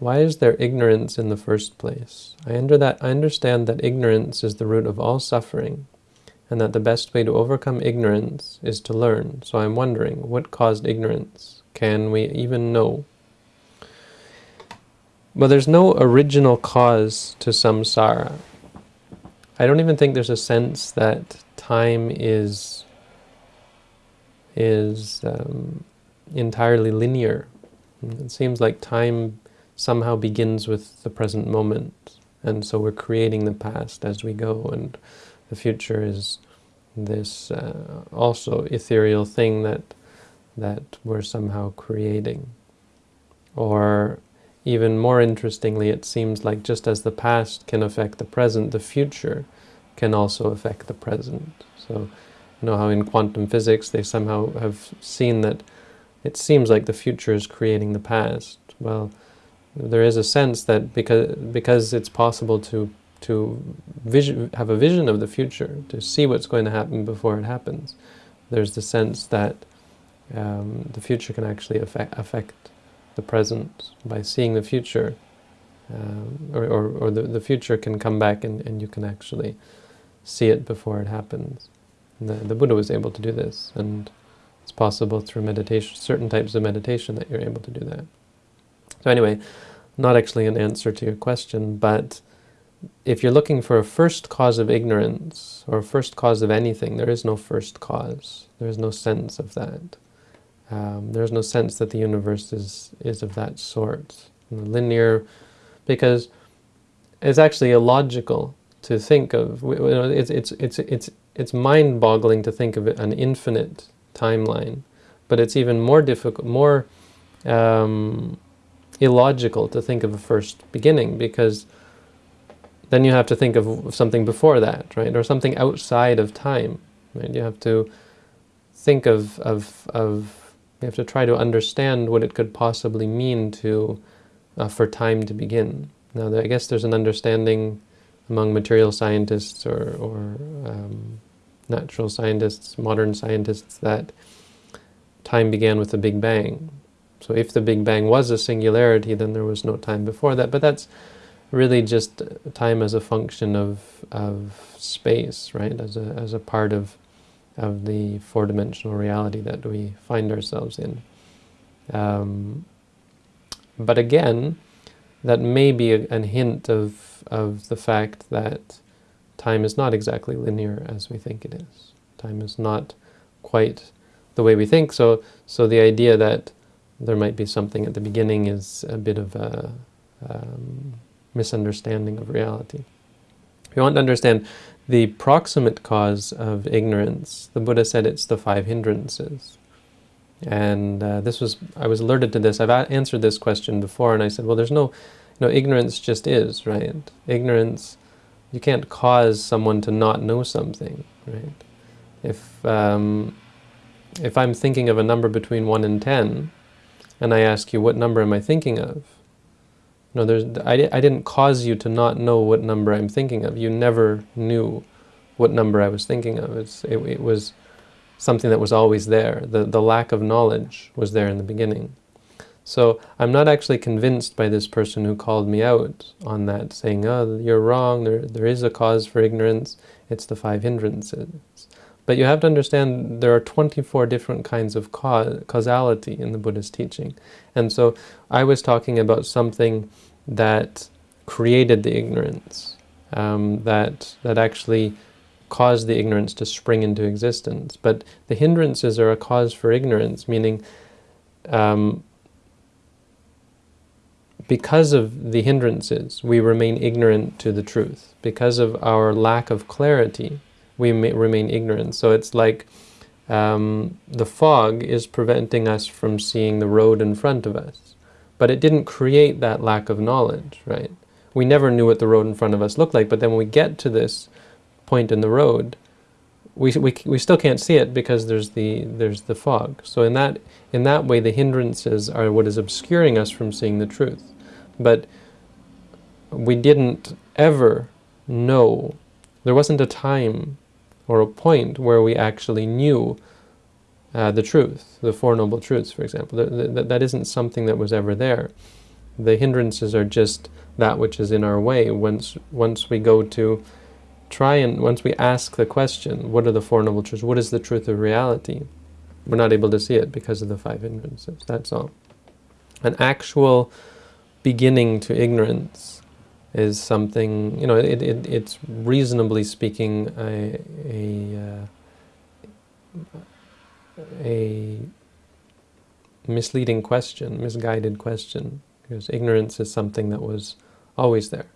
why is there ignorance in the first place? I, under that, I understand that ignorance is the root of all suffering, and that the best way to overcome ignorance is to learn. So I'm wondering, what caused ignorance? Can we even know? Well, there's no original cause to samsara. I don't even think there's a sense that time is is um, entirely linear. It seems like time somehow begins with the present moment, and so we're creating the past as we go, and the future is this uh, also ethereal thing that that we're somehow creating. Or even more interestingly, it seems like just as the past can affect the present, the future can also affect the present. So, you know how in quantum physics they somehow have seen that it seems like the future is creating the past. Well, there is a sense that because because it's possible to to vision, have a vision of the future, to see what's going to happen before it happens, there's the sense that um, the future can actually affect, affect the present by seeing the future, um, or, or, or the, the future can come back and, and you can actually see it before it happens. The, the Buddha was able to do this, and it's possible through meditation, certain types of meditation that you're able to do that. So anyway, not actually an answer to your question, but if you're looking for a first cause of ignorance, or a first cause of anything, there is no first cause. There is no sense of that. Um, there's no sense that the universe is, is of that sort. linear, because it's actually illogical to think of, you know, it's, it's, it's, it's, it's mind-boggling to think of an infinite timeline, but it's even more difficult, more um, illogical to think of a first beginning, because then you have to think of something before that, right, or something outside of time, right? You have to think of, of, of you have to try to understand what it could possibly mean to uh, for time to begin. Now, I guess there's an understanding among material scientists or, or um, natural scientists, modern scientists, that time began with the Big Bang. So if the Big Bang was a singularity, then there was no time before that. But that's really just time as a function of, of space, right? As a, as a part of of the four-dimensional reality that we find ourselves in. Um, but again, that may be a, a, hint of, of the fact that time is not exactly linear as we think it is. Time is not quite the way we think, so, so the idea that there might be something at the beginning is a bit of a um, misunderstanding of reality. If you want to understand the proximate cause of ignorance, the Buddha said it's the five hindrances. And uh, this was, I was alerted to this. I've answered this question before, and I said, well, there's no, know, ignorance just is, right? Ignorance, you can't cause someone to not know something, right? If, um, if I'm thinking of a number between 1 and 10, and I ask you, what number am I thinking of? No, there's, I, I didn't cause you to not know what number I'm thinking of. You never knew what number I was thinking of. It's, it, it was something that was always there. The, the lack of knowledge was there in the beginning. So I'm not actually convinced by this person who called me out on that, saying, oh, you're wrong, there, there is a cause for ignorance, it's the five hindrances. But you have to understand there are 24 different kinds of causality in the Buddhist teaching. And so I was talking about something that created the ignorance, um, that, that actually caused the ignorance to spring into existence. But the hindrances are a cause for ignorance, meaning um, because of the hindrances, we remain ignorant to the truth. Because of our lack of clarity, we remain ignorant. So it's like um, the fog is preventing us from seeing the road in front of us. But it didn't create that lack of knowledge, right? We never knew what the road in front of us looked like, but then when we get to this point in the road, we, we, we still can't see it because there's the, there's the fog. So in that, in that way, the hindrances are what is obscuring us from seeing the truth. But we didn't ever know, there wasn't a time or a point where we actually knew uh, the truth, the Four Noble Truths, for example. That, that, that isn't something that was ever there. The hindrances are just that which is in our way. Once once we go to try and once we ask the question, what are the Four Noble Truths? What is the truth of reality? We're not able to see it because of the five hindrances. That's all. An actual beginning to ignorance is something, you know, it, it, it's reasonably speaking a, a, uh, a misleading question, misguided question, because ignorance is something that was always there.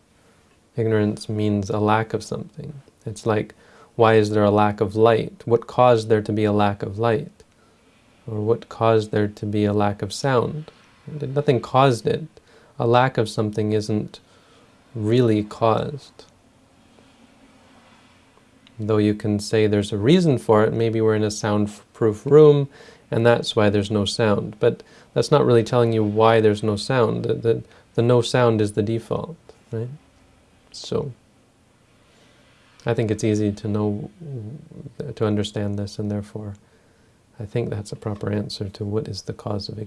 Ignorance means a lack of something. It's like, why is there a lack of light? What caused there to be a lack of light? Or what caused there to be a lack of sound? Nothing caused it. A lack of something isn't really caused. Though you can say there's a reason for it, maybe we're in a soundproof room and that's why there's no sound. But that's not really telling you why there's no sound. The, the, the no sound is the default, right? So, I think it's easy to know, to understand this, and therefore I think that's a proper answer to what is the cause of.